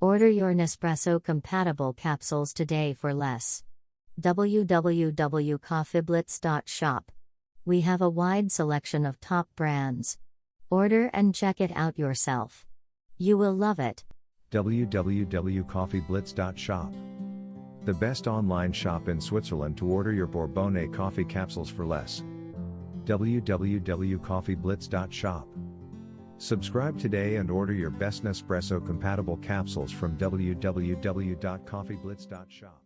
Order your Nespresso compatible capsules today for less. www.coffeeblitz.shop. We have a wide selection of top brands. Order and check it out yourself. You will love it. www.coffeeblitz.shop. The best online shop in Switzerland to order your Bourbonnais coffee capsules for less. www.coffeeblitz.shop. Subscribe today and order your best Nespresso compatible capsules from www.coffeeblitz.shop.